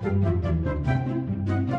Música